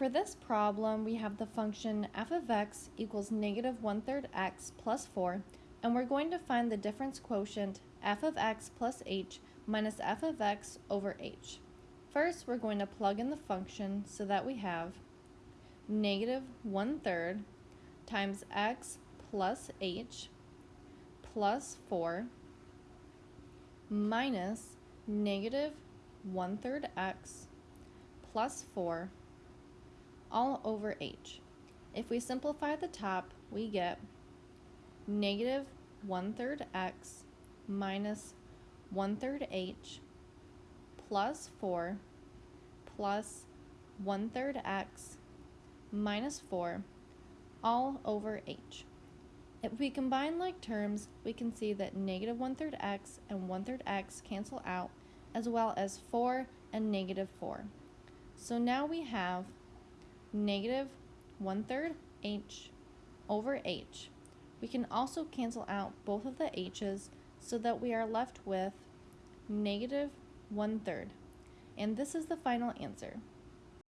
For this problem, we have the function f of x equals negative one-third x plus 4, and we're going to find the difference quotient f of x plus h minus f of x over h. First, we're going to plug in the function so that we have negative one-third times x plus h plus 4 minus negative one-third x plus 4 all over h. If we simplify the top, we get negative one-third x minus one-third h plus 4 plus one-third x minus 4 all over h. If we combine like terms, we can see that negative one-third x and one-third x cancel out, as well as 4 and negative 4. So now we have negative one-third h over h. We can also cancel out both of the h's so that we are left with negative one-third. And this is the final answer.